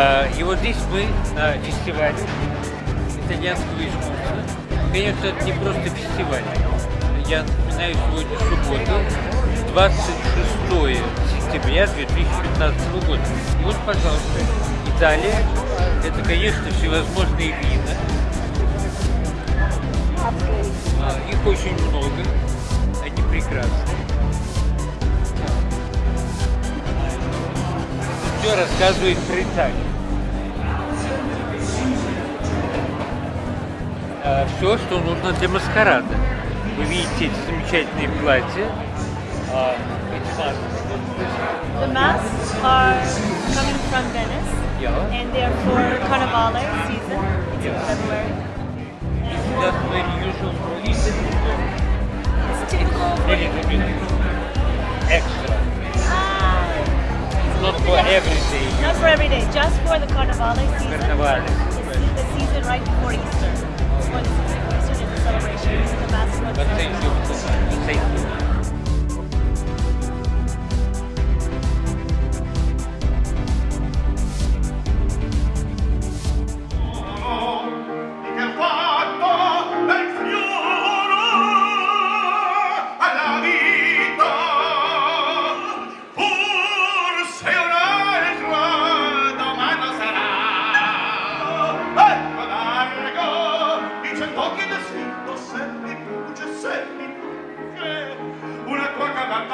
А, И вот здесь мы на фестивале итальянского искусства. Конечно, это не просто фестиваль. Я напоминаю, сегодня суббота, 26 сентября 2015 года. И вот, пожалуйста, Италия. Это, конечно, всевозможные вина. Их очень много. Они прекрасны. Все рассказывает про Италию. Все, что нужно для маскарада. Вы видите эти замечательные платья. А, маски. The masks are coming from Venice Yeah. and they are for Carnivale season. It's in February. That's very usual for Eastern It's typical extra. Ah, Not for every day. not for every day, just for the Carnivale season. Carnevale. It's the season right before Easter. the celebration. The best. But thank you. Thank you.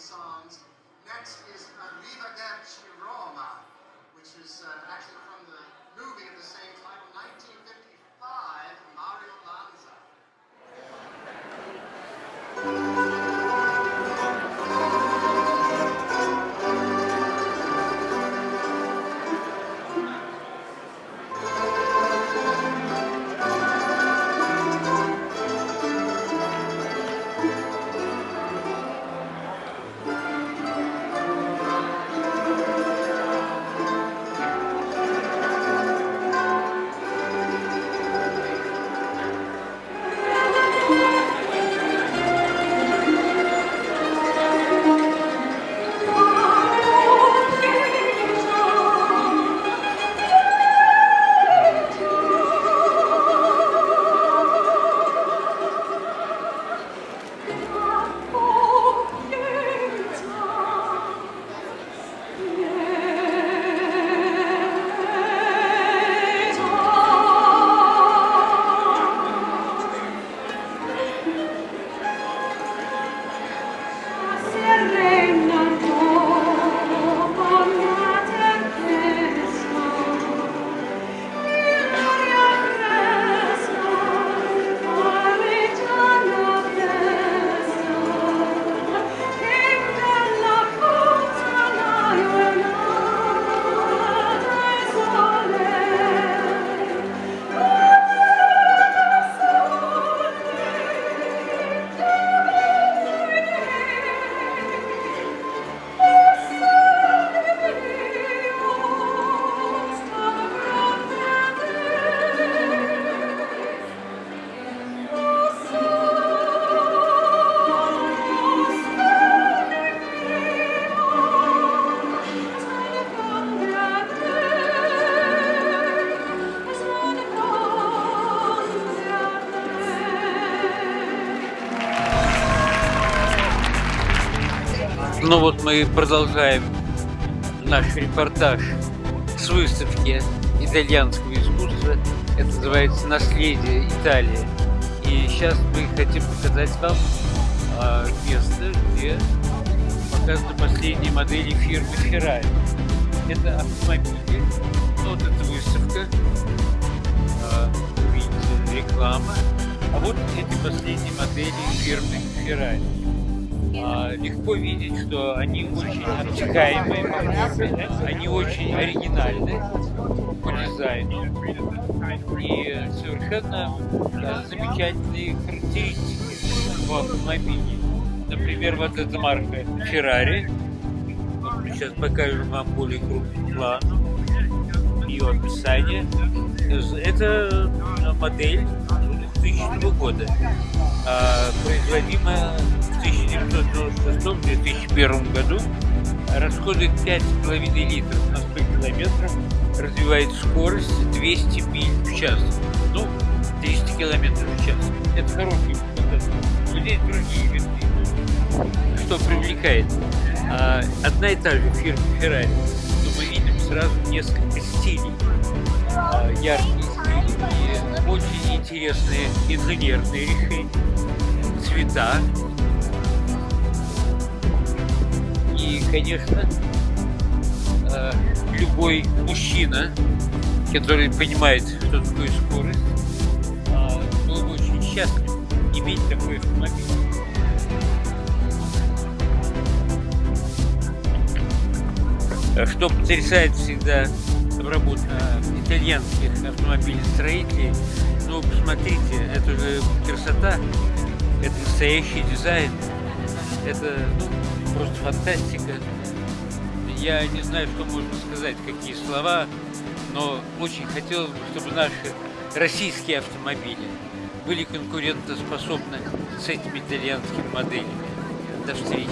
songs. Next is Arrivederci Roma, which is uh, actually from the movie of the same title, 1955, Mario Lanza. Ну вот мы продолжаем наш репортаж с выставки итальянского искусства. Это называется «Наследие Италии». И сейчас мы хотим показать вам а, место, где показаны последние модели фирмы Ferrari. Это автомобили. Вот эта выставка. А, видите, реклама. А вот эти последние модели фирмы Ferrari. А, легко видеть, что они очень обтекаемые по форме, они очень оригинальны по дизайну и совершенно да, замечательные характеристики по автомобилю. Например, вот эта марка Ferrari. Сейчас покажем вам более крупный план ее описание. Это модель 2000 года, а, производимая в 1996-2001 году, расходует 5,5 литров на 100 километров, развивает скорость 200 миль в час, ну, 300 километров в час. Это хороший показатель. Но другие винты. Что привлекает? А, одна и та же фирма Ferrari, но мы видим сразу несколько стилей. А, стили и очень интересные инженерные цвета, И, конечно, э, любой мужчина, который понимает, что такое скорость, э, был бы очень счастлив иметь такой автомобиль. Что потрясает всегда обработка итальянских автомобилестроителей, ну, посмотрите, это же красота, это настоящий дизайн, это, ну, просто фантастика. Я не знаю, что можно сказать, какие слова, но очень хотелось бы, чтобы наши российские автомобили были конкурентоспособны с этими итальянскими моделями. До встречи.